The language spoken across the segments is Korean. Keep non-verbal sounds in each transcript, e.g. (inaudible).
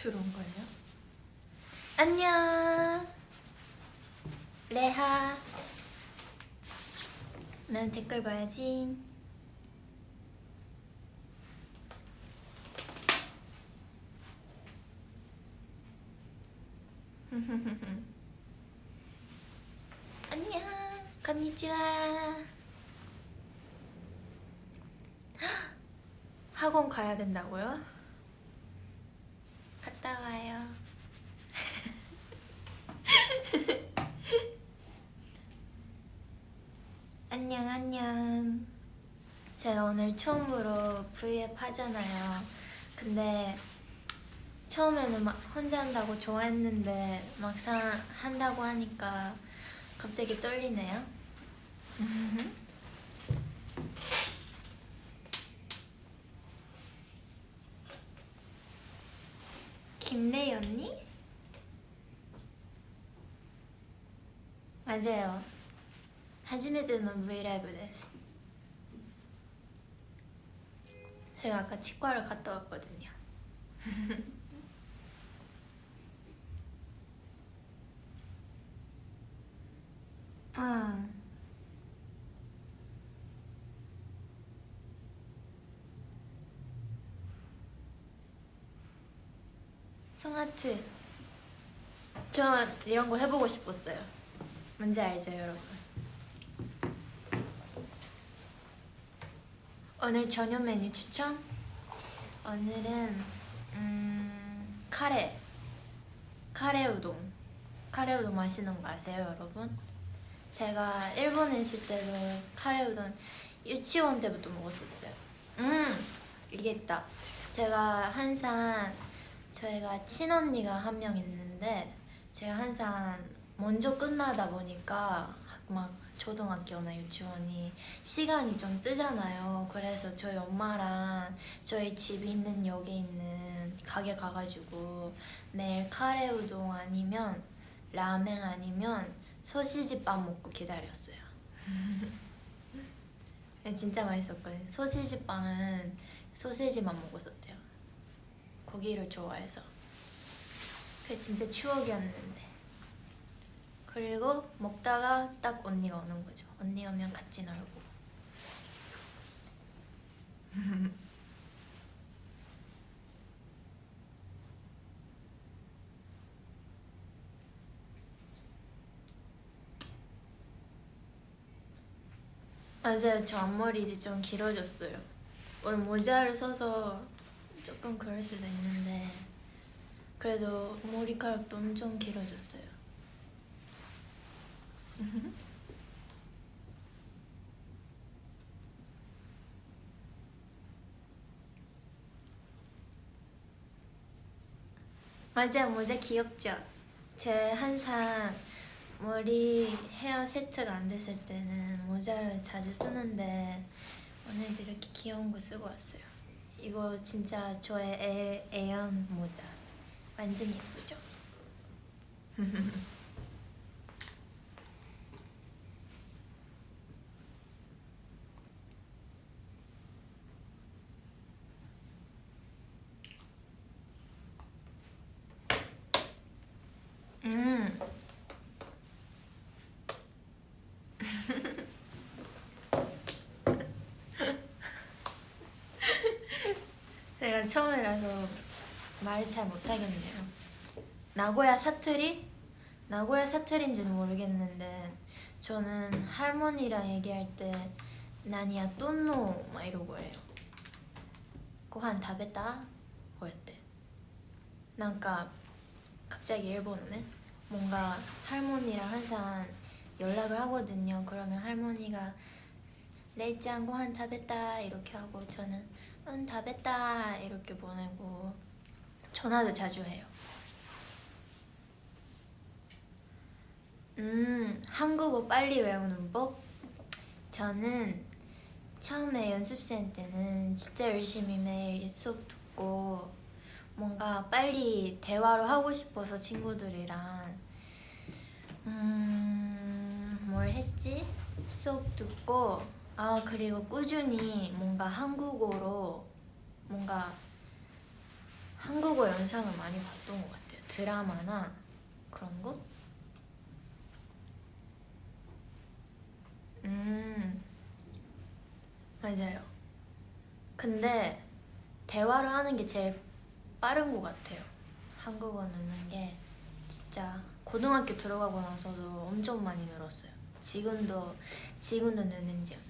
들어온걸요? 안녕. 레하. 난 댓글 봐야지. (laughs) 안녕. 건니치와. (gasps) 학원 가야 된다고요? 갔다 와요. (laughs) 안녕 안녕. 제가 오늘 처음으로 V앱 하잖아요. 근데 처음에는 막 혼자 한다고 좋아했는데 막상 한다고 하니까 갑자기 떨리네요 김래희 언니? 맞아요. 하지메드는 브이라이브 됐어. 제가 아까 치과를 갔다 왔거든요. (laughs) 아. 송하트. 저 이런 거 해보고 싶었어요. 뭔지 알죠 여러분? 오늘 저녁 메뉴 추천? 오늘은 음, 카레. 카레 우동. 카레 우동 맛있는 거 아세요 여러분? 제가 일본에 있을 때도 카레 우동 유치원 때부터 먹었었어요. 음 이게 있다. 제가 항상 저희가 친언니가 한 명 있는데 제가 항상 먼저 끝나다 보니까 막 초등학교나 유치원이 시간이 좀 뜨잖아요. 그래서 저희 엄마랑 저희 집 있는 역에 있는 가게 가가지고 매일 카레 우동 아니면 라멘 아니면 소시지빵 먹고 기다렸어요. (laughs) 진짜 맛있었거든요. 소시지빵은 소시지만 먹었었대요 고기를 좋아해서. 그게 진짜 추억이었는데. 그리고 먹다가 딱 언니가 오는 거죠. 언니 오면 같이 놀고. (laughs) 맞아요. 저 앞머리 이제 좀 길어졌어요. 오늘 모자를 써서 조금 그럴 수도 있는데 그래도 머리카락도 엄청 길어졌어요 (laughs) 맞아요 모자 귀엽죠? 제 항상 머리 헤어 세트가 안 됐을 때는 모자를 자주 쓰는데 오늘도 이렇게 귀여운 거 쓰고 왔어요 이거 진짜 저의 애, 애연 모자 완전 예쁘죠? (laughs) 음. 제가 처음이라서 말 잘 못하겠네요. 나고야 사투리? 나고야 사투리인지는 모르겠는데 저는 할머니랑 얘기할 때 나니야 또노 막 이러고 해요. 고한 다베다? 그랬대. 그러니까 갑자기 일본어는 뭔가 할머니랑 항상 연락을 하거든요. 그러면 할머니가 레이짱 고한 다베다 이렇게 하고 저는 응 다베다 이렇게 보내고 전화도 자주 해요 음 한국어 빨리 외우는 법? 저는 처음에 연습생 때는 진짜 열심히 매일 수업 듣고 뭔가 빨리 대화를 하고 싶어서 친구들이랑 음 뭘 했지? 수업 듣고 아 그리고 꾸준히 뭔가 한국어로 뭔가 한국어 영상을 많이 봤던 것 같아요. 드라마나 그런 거? 음, 맞아요. 근데 대화를 하는 게 제일 빠른 것 같아요. 한국어 느는 게 진짜 고등학교 들어가고 나서도 엄청 많이 늘었어요. 지금도 지금도 느는지.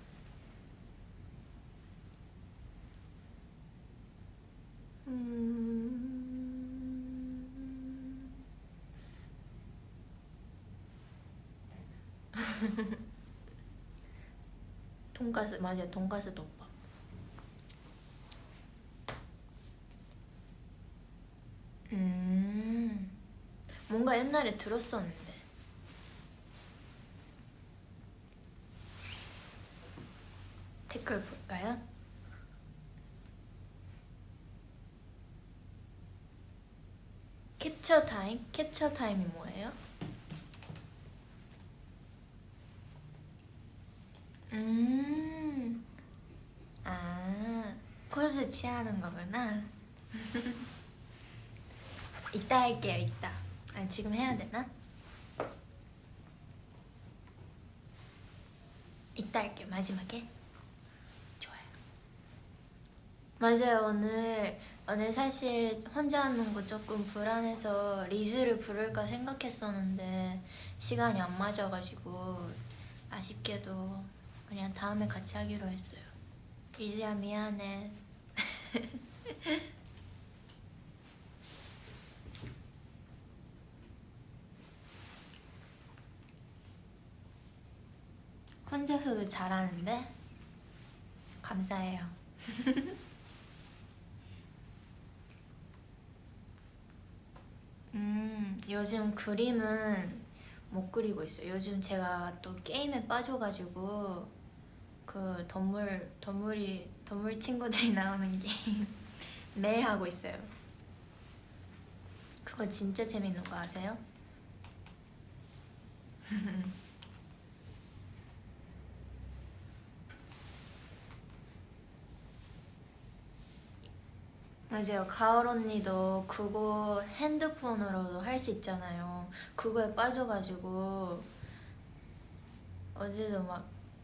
(laughs) 돈가스 맞아요 돈가스 덮밥 음 뭔가 옛날에 들었었는데 댓글 볼까요? 캡처 타임? 캡처 타임이 뭐예요? 음, 아, 포즈 취하는 거구나. (laughs) 이따 할게요, 이따. 아니, 지금 해야 되나? 이따 할게요, 마지막에. 좋아요. 맞아요, 오늘, 오늘 사실 혼자 하는 거 조금 불안해서 리즈를 부를까 생각했었는데 시간이 안 맞아가지고 아쉽게도 그냥 다음에 같이 하기로 했어요. 리즈야 미안해. (laughs) 혼자서도 잘하는데 감사해요. (laughs) 음, 요즘 그림은 못 그리고 있어요. 요즘 제가 또 게임에 빠져가지고 그 동물 동물이 동물 친구들이 (laughs) 나오는 게임 매일 하고 있어요. 그거 진짜 재밌는 거 아세요? (laughs) 맞아요. 가을 언니도 그거 핸드폰으로도 할 수 있잖아요. 그거에 빠져가지고 어제도 막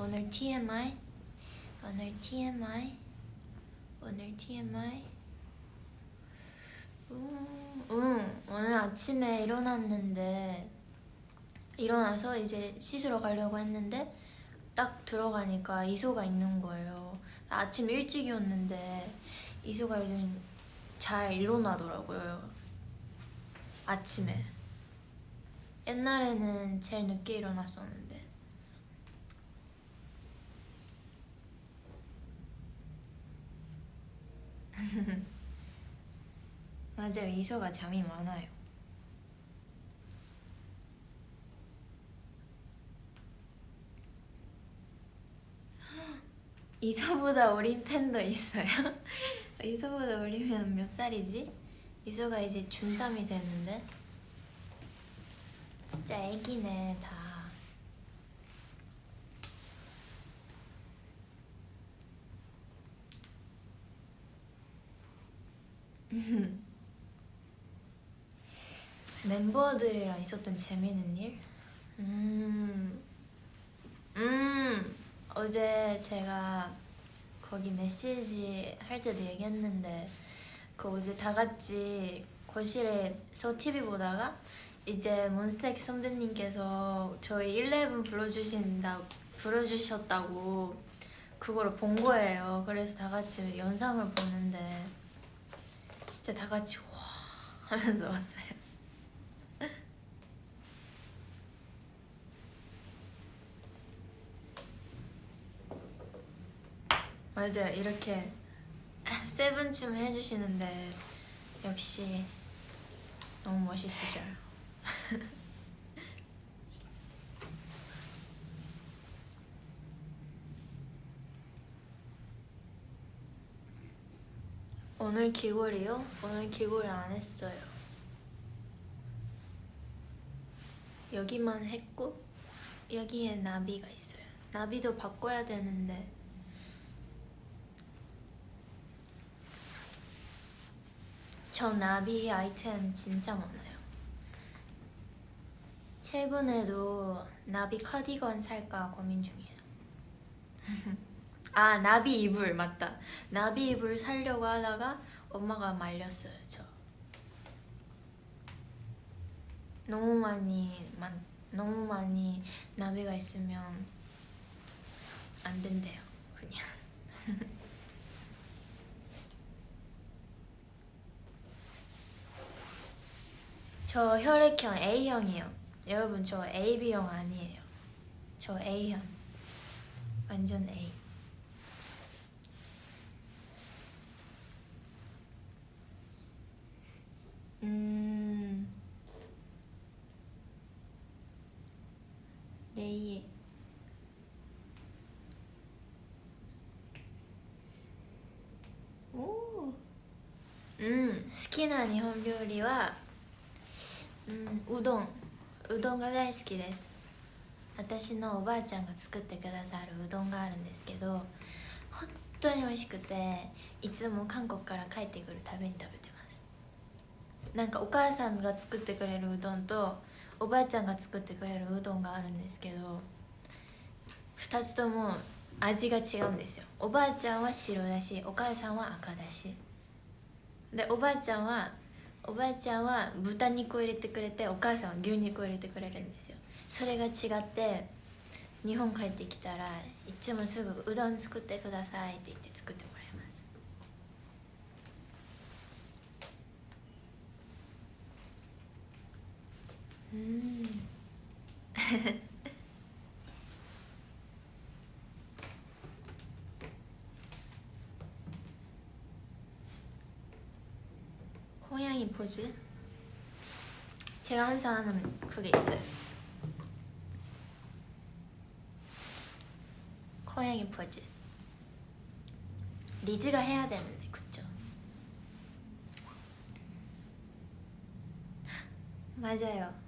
오늘 TMI 오늘 TMI 오늘 TMI 음, 응. 오늘 아침에 일어났는데 일어나서 이제 씻으러 가려고 했는데 딱 들어가니까 이소가 있는 거예요. 아침 일찍이었는데 이소가 요즘 잘 일어나더라고요. 아침에. 옛날에는 제일 늦게 일어났었는데 (laughs) 맞아요 이소가 잠이 많아요 (gasps) 이소보다 어린 팬도 있어요? (laughs) 이소보다 어리면 몇 살이지? 이소가 이제 중3이 됐는데 진짜 애기네 다 (laughs) 멤버들이랑 있었던 재미있는 일? 음 어제 제가 거기 메시지 할 때도 얘기했는데 그 어제 다 같이 거실에서 TV 보다가 이제 몬스타엑 선배님께서 저희 11 불러주신다 불러주셨다고 그거를 본 거예요. 그래서 다 같이 영상을 보는데 진짜 다 같이 와 하면서 왔어요. (laughs) 맞아요. 이렇게 세븐쯤 해주시는데 역시 너무 멋있으셔요. (laughs) 오늘 귀걸이요? 오늘 귀걸이 안 했어요. 여기만 했고 여기에 나비가 있어요. 나비도 바꿔야 되는데 저 나비 아이템 진짜 많아요. 최근에도 나비 카디건 살까 고민 중이에요. (laughs) 아 나비 이불 맞다. 나비 이불 살려고 하다가 엄마가 말렸어요. 저 너무 많이 만, 너무 많이 나비가 있으면 안 된대요. 그냥. (laughs) 저 혈액형 A형이에요. 여러분 저 AB형 아니에요. 저 A형. 완전 A. うんレイエおおうん。好きな日本料理は、うん、うどん。うどんが大好きです。私のおばあちゃんが作ってくださるうどんがあるんですけど本当に美味しくていつも韓国から帰ってくるたびに食べてなんかお母さんが作ってくれるうどんとおばあちゃんが作ってくれるうどんがあるんですけど2つとも味が違うんですよ。おばあちゃんは白だしお母さんは赤だし。でおばあちゃんはおばあちゃんは豚肉を入れてくれてお母さんは牛肉を入れてくれるんですよ。それが違って日本帰ってきたらいつもすぐ「うどん作ってください」って言って作ってもら 음. (laughs) 고양이 포즈? 제가 항상 하는 그게 있어요 고양이 포즈 리즈가 해야 되는데 그쵸? (gasps) 맞아요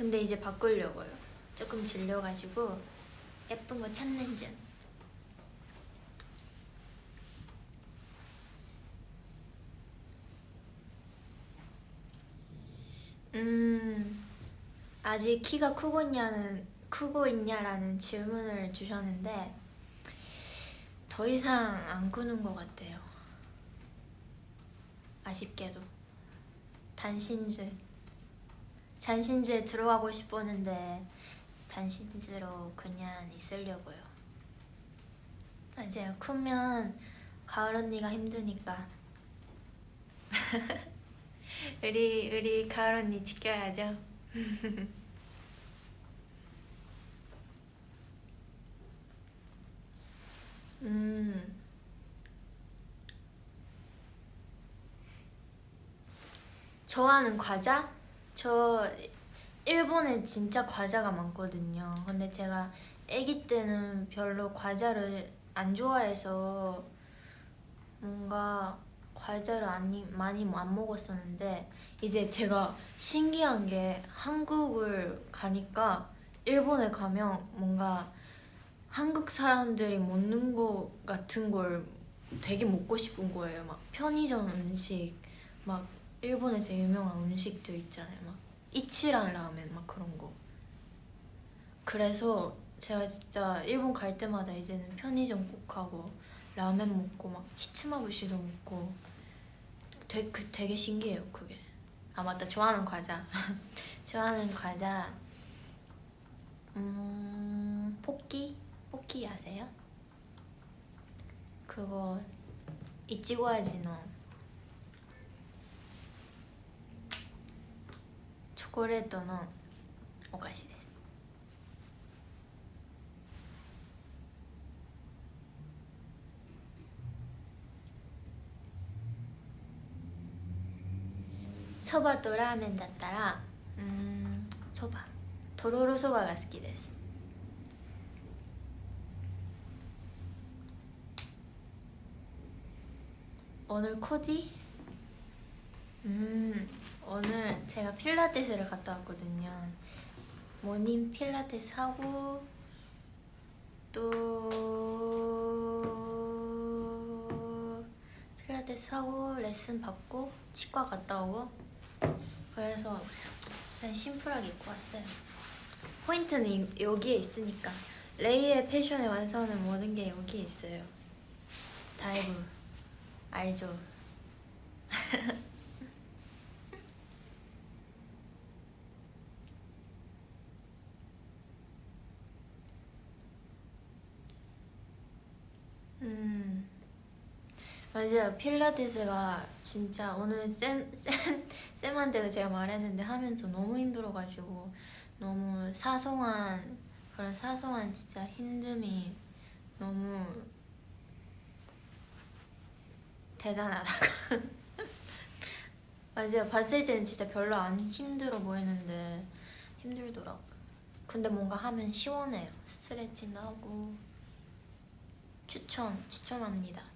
근데 이제 바꾸려고요. 조금 질려가지고 예쁜 거 찾는 중. 음 아직 키가 크고 있냐는 크고 있냐라는 질문을 주셨는데 더 이상 안 크는 것 같아요. 아쉽게도. 단신즈 단신즈에 들어가고 싶었는데 단신즈로 그냥 있으려고요. 맞아요. 크면 가을 언니가 힘드니까. (laughs) 우리 우리 가을 언니 지켜야죠. (laughs) 음. 좋아하는 과자? 저 일본에 진짜 과자가 많거든요. 근데 제가 아기 때는 별로 과자를 안 좋아해서 뭔가 과자를 많이 많이 안 먹었었는데 이제 제가 신기한 게 한국을 가니까 일본에 가면 뭔가 한국 사람들이 먹는 거 같은 걸 되게 먹고 싶은 거예요. 막 편의점 음식, 막 일본에서 유명한 음식들 있잖아요. 막 이치란 라멘 막 그런 거. 그래서 제가 진짜 일본 갈 때마다 이제는 편의점 꼭 가고 라멘 먹고 막 히츠마부시도 먹고 되게, 그- 되게 신기해요 그게. 아 맞다 좋아하는 과자. (laughs) 좋아하는 과자. 음 포끼 포끼 아세요? 그거 이치고 아지노 コレートのお菓子です。そばとラーメンだったらうんそば。とろろそばが好きです。おぬこデうん。 오늘 제가 필라테스를 갔다 왔거든요. 모닝 필라테스 하고 또 필라테스 하고 레슨 받고 치과 갔다 오고 그래서 그냥 심플하게 입고 왔어요. 포인트는 이- 여기에 있으니까. 레이의 패션의 완성은 모든 게 여기에 있어요. 다이브. 알죠? (laughs) 음 맞아요. 필라테스가 진짜 오늘 쌤, 쌤, 쌤한테도 제가 말했는데 하면서 너무 힘들어가지고 너무 사소한 그런 사소한 진짜 힘듦이 너무 대단하다고. (laughs) 맞아요. 봤을 때는 진짜 별로 안 힘들어 보이는데 힘들더라고요. 근데 뭔가 하면 시원해요. 스트레칭도 하고 추천 추천합니다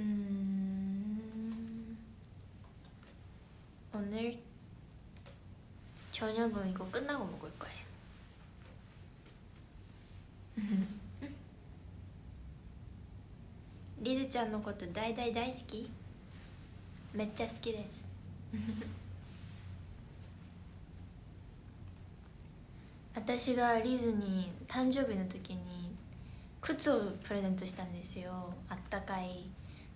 음... 오늘 저녁은 이거 끝나고 먹을 거예요. 리즈 ちゃんのこと大大大好きめっちゃ好きです私がリズに誕生日の時に靴をプレゼントしたんですよあったかい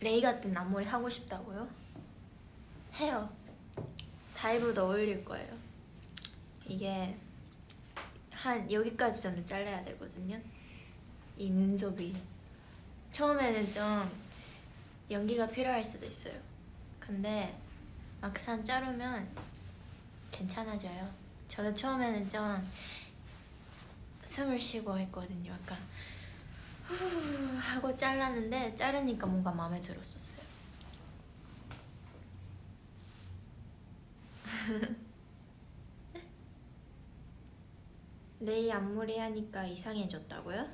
레이 같은 앞머리 하고 싶다고요? 해요. 다이브도 어울릴 거예요. 이게 한 여기까지 정도 잘라야 되거든요. 이 눈썹이. 처음에는 좀 연기가 필요할 수도 있어요. 근데 막상 자르면 괜찮아져요. 저도 처음에는 좀 숨을 쉬고 했거든요. 약간 후 하고 잘랐는데 자르니까 뭔가 마음에 들었었어요. (laughs) 레이 앞머리 하니까 이상해졌다고요?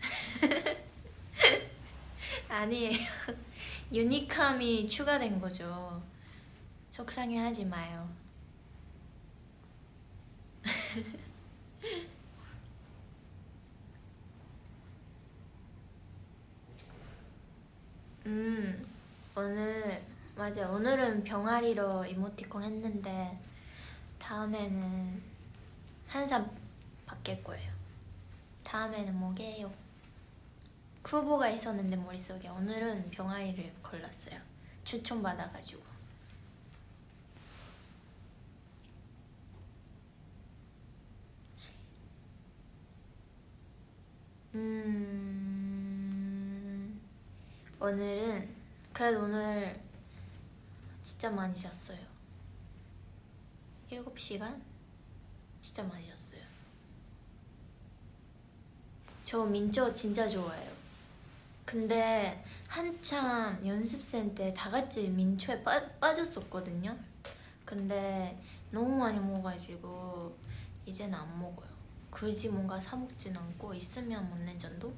(laughs) 아니에요. (laughs) 유니크함이 추가된 거죠. 속상해하지 마요 음 오늘 맞아 오늘은 병아리로 이모티콘 했는데 다음에는 한삼 바뀔 거예요 다음에는 뭐게요? 후보가 있었는데 머릿속에 오늘은 병아리를 골랐어요. 추천받아가지고. 음 오늘은 그래도 오늘 진짜 많이 잤어요. 7시간? 진짜 많이 잤어요. 저 민초 진짜 좋아해요. 근데 한참 연습생 때 다 같이 민초에 빠, 빠졌었거든요. 근데 너무 많이 먹어가지고 이제는 안 먹어요. 굳이 뭔가 사 먹진 않고 있으면 먹는 정도?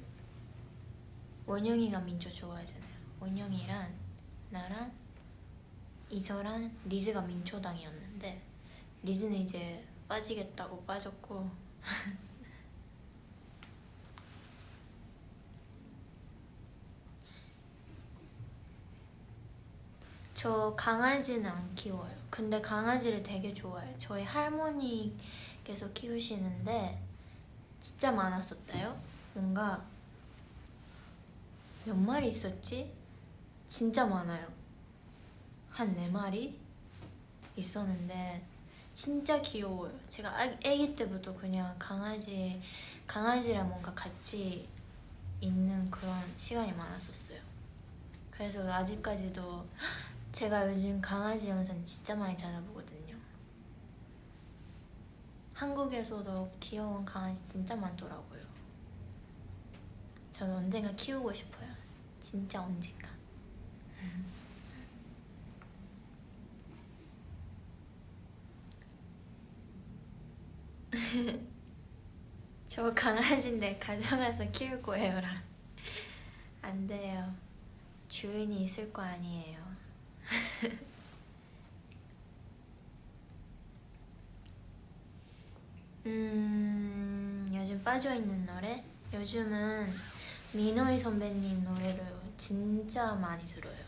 원영이가 민초 좋아하잖아요. 원영이랑 나랑 이서랑 리즈가 민초당이었는데 리즈는 이제 빠지겠다고 빠졌고 (laughs) 저 강아지는 안 키워요. 근데 강아지를 되게 좋아해요. 저희 할머니께서 키우시는데 진짜 많았었대요. 뭔가 몇 마리 있었지? 진짜 많아요. 한 네 마리 있었는데 진짜 귀여워요. 제가 아, 아기 때부터 그냥 강아지 강아지랑 뭔가 같이 있는 그런 시간이 많았었어요. 그래서 아직까지도 제가 요즘 강아지 영상 진짜 많이 찾아보거든요. 한국에서도 귀여운 강아지 진짜 많더라고요. 저는 언젠가 키우고 싶어요. 진짜 언젠가. (laughs) 저 강아지인데 가져가서 키울 거예요 랑 안 돼요. 주인이 있을 거 아니에요. (laughs) 음 요즘 빠져있는 노래? 요즘은 민호이 선배님 노래를 진짜 많이 들어요.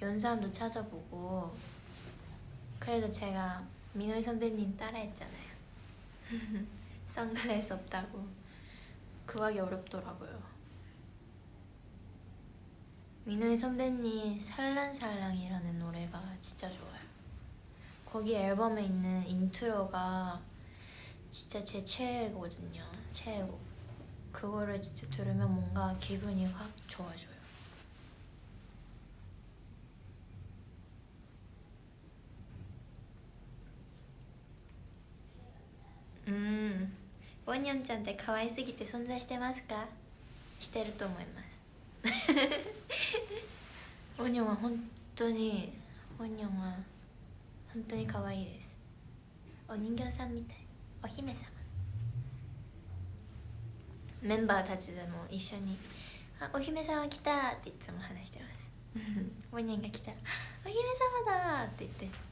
연산도 찾아보고 그래도 제가 민호이 선배님 따라했잖아요. (laughs) 선글라스 없다고. 구하기 어렵더라고요. 민호이 선배님 살랑살랑이라는 노래가 진짜 좋아요. 거기 앨범에 있는 인트로가 진짜 제 최애거든요. 최애곡. 그거를 진짜 들으면 뭔가 기분이 확 좋아져요 うん。ボニョンちゃんって可愛すぎて存在してますか？してると思います。(laughs) オニョンは本当にオニョンは本当に可愛いです。お人形さんみたい。お姫様。メンバーたちでも一緒に「あお姫様来た!」っていつも話してます。(laughs) オニョンが来たら「お姫様だ!」って言って。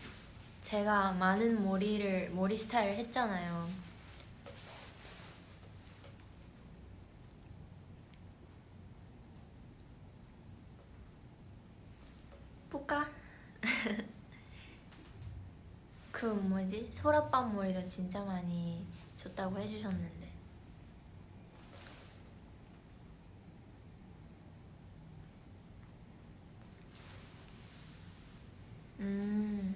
제가 많은 머리를 머리 스타일을 했잖아요. 뿌까? (laughs) 그 뭐지? 소라빵 머리도 진짜 많이 줬다고 해주셨는데 음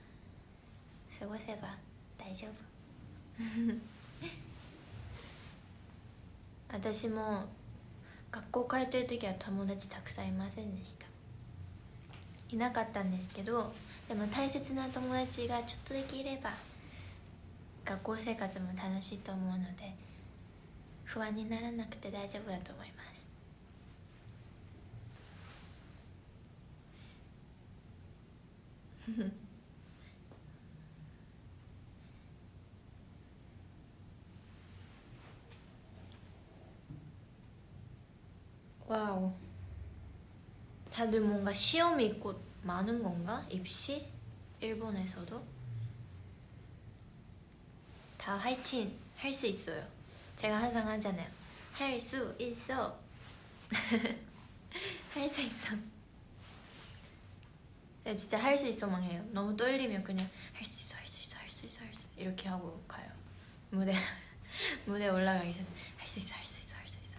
過ごせば大丈夫。(laughs) 私も学校通ってる時は友達たくさんいませんでした。いなかったんですけどでも大切な友達がちょっとだけいれば学校生活も楽しいと思うので不安にならなくて大丈夫だと思います (laughs) 다들 뭔가 시험이 있고 많은 건가? 입시? 일본에서도? 다 화이팅 할 수 있어요. 제가 항상 하잖아요. 할 수 있어. 할 수 있어. 네, 진짜 할 수 있어만 해요. 너무 떨리면 그냥 할 수 있어, 할 수 있어, 할 수 있어, 할 수 있어 이렇게 하고 가요. 무대 무대 올라가기 전에 할 수 있어, 할 수 있어, 할 수 있어.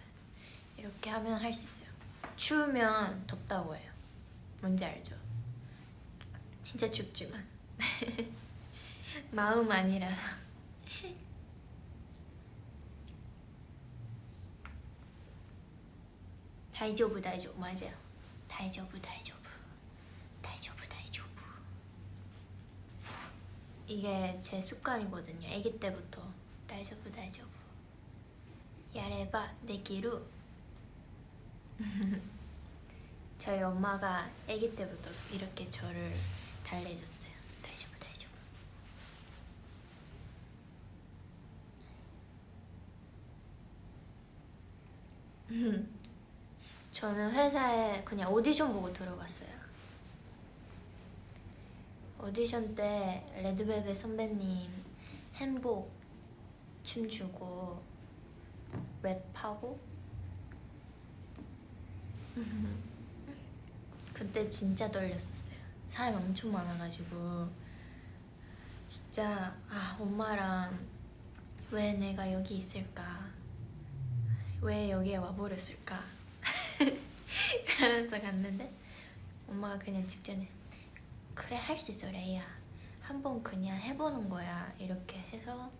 이렇게 하면 할 수 있어요. 추우면 덥다고 해요. 뭔지 알죠? 진짜 춥지만 (laughs) 마음 아니라 다이조부 다이조부 맞아요. 다이조부 다이조부 다이조부 다이조부 이게 제 습관이거든요. 아기 때부터 다이조부 다이조부 야레바 내기루 (laughs) 저희 엄마가 아기 때부터 이렇게 저를 달래줬어요. 다이조부 다이조부 (laughs) 저는 회사에 그냥 오디션 보고 들어갔어요. 오디션 때 레드벨벳 선배님 행복 춤추고 랩하고 그때 진짜 떨렸었어요. 사람 엄청 많아가지고. 진짜 아 엄마랑 왜 내가 여기 있을까? 왜 여기에 와버렸을까? (laughs) 그러면서 갔는데 엄마가 그냥 직전에 그래 할 수 있어 레이야. 한번 그냥 해보는 거야. 이렇게 해서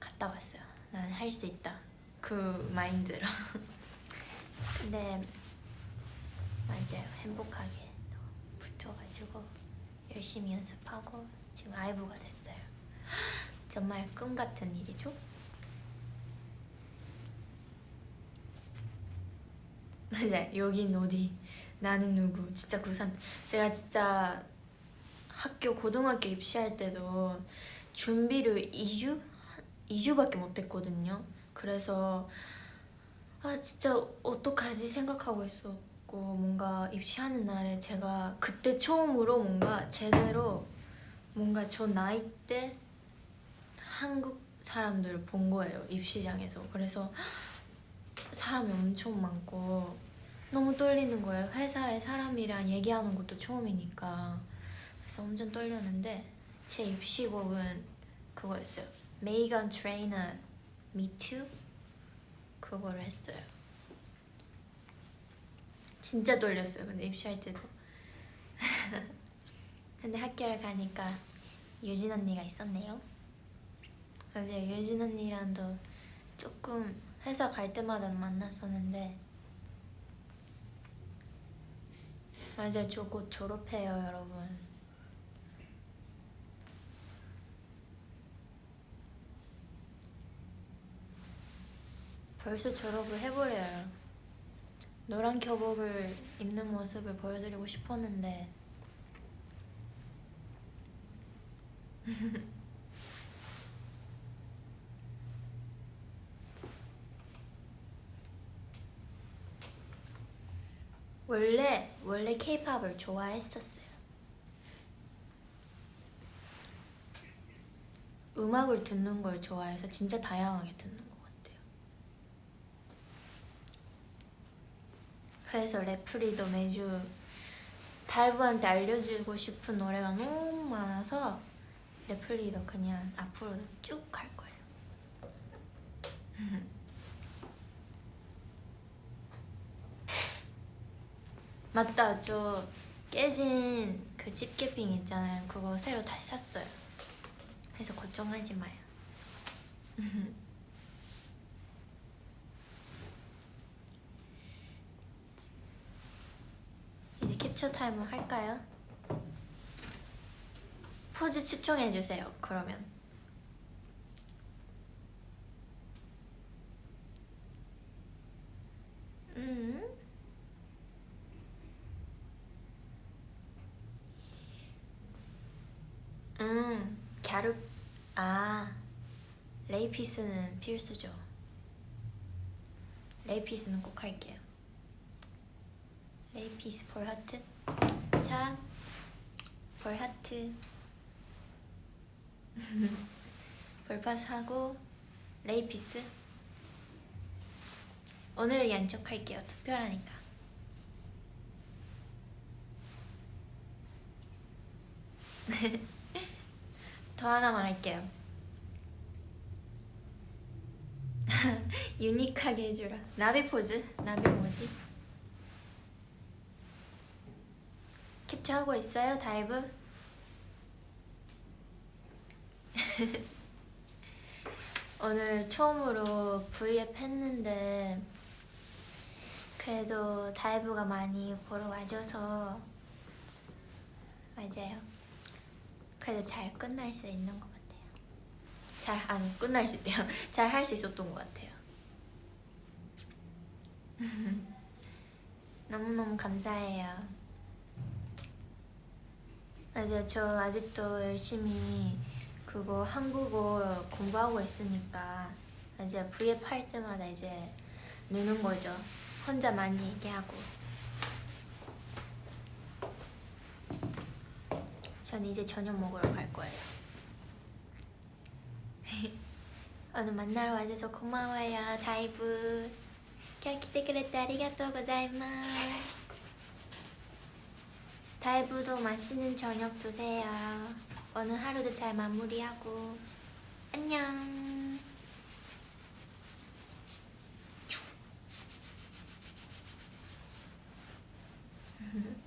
갔다 왔어요. 난 할 수 있다. 그 마인드로. (laughs) 근데 맞아요 행복하게 또 붙여가지고 열심히 연습하고 지금 아이브가 됐어요. (gasps) 정말 꿈 같은 일이죠? (laughs) 맞아 여긴 어디? 나는 누구? 진짜 구산. 제가 진짜 학교 고등학교 입시할 때도 준비를 2주? 2주밖에 못했거든요. 그래서 아 진짜 어떡하지 생각하고 있 었고 뭔가 입시하는 날에 제가 그때 처음으로 뭔가 제대로 뭔가 저 나이 때 한국 사람들 본 거예요 입시장에서. 그래서 사람이 엄청 많고 너무 떨리는 거예요. 회사에 사람이랑 얘기하는 것도 처음이니까. 그래서 엄청 떨렸는데 제 입시곡은 그거였어요. 메이건 트레이너 Too? 그거를 했어요 진짜 떨렸어요 근데 입시할 때도. (laughs) 근데 학교를 가니까 유진 언니가 있었네요. 맞아요 유진 언니랑도 조금 회사 갈 때마다 만났었는데. 맞아요 저 곧 졸업해요 여러분. 벌써 졸업을 해버려요 노란 교복을 입는 모습을 보여드리고 싶었는데 (laughs) 원래 원래 케이팝을 좋아했었어요. 음악을 듣는 걸 좋아해서 진짜 다양하게 듣는 것 같아요. 그래서 레프리도 매주 다이브한테 알려주고 싶은 노래가 너무 많아서 레플리도 그냥 앞으로도 쭉 갈 거예요. (laughs) 맞다. 저 깨진 그 집게핑 있잖아요. 그거 새로 다시 샀어요. 그래서 걱정하지 마요 (laughs) 캡처 타임을 할까요? 포즈 추천해 주세요. 그러면 음. 음, 갸루 아 레이 peace는 필수죠. 레이피스는 꼭 할게요. 레이 peace 볼 하트. 자, 볼 하트. 볼 하트 하고 레이 peace. 오늘은 양쪽 할게요. 특별하니까. (laughs) 더 하나만 할게요. (laughs) unique하게 해주라. 나비 포즈? 나비 뭐지? 캡처하고 있어요, 다이브? (laughs) 오늘 처음으로 V앱 했는데 그래도 다이브가 많이 보러 와줘서 맞아요. 그래도 잘 끝날 수 있는 것 같아요. 잘안 끝날 수 있대요. (laughs) 잘 할 수 있었던 것 같아요. (laughs) 너무너무 감사해요. 맞아요. 저 아직도 열심히 그거 한국어 공부하고 있으니까 이제 V앱 할 때마다 이제 느는 거죠. 혼자 많이 얘기하고. 전 이제 저녁 먹으러 갈 거예요. (laughs) 오늘 만나러 와줘서 고마워요, 다이브. 今日来てくれてありがとうございます 다이브도 맛있는 저녁 드세요. 오늘 하루도 잘 마무리하고. 안녕 (laughs)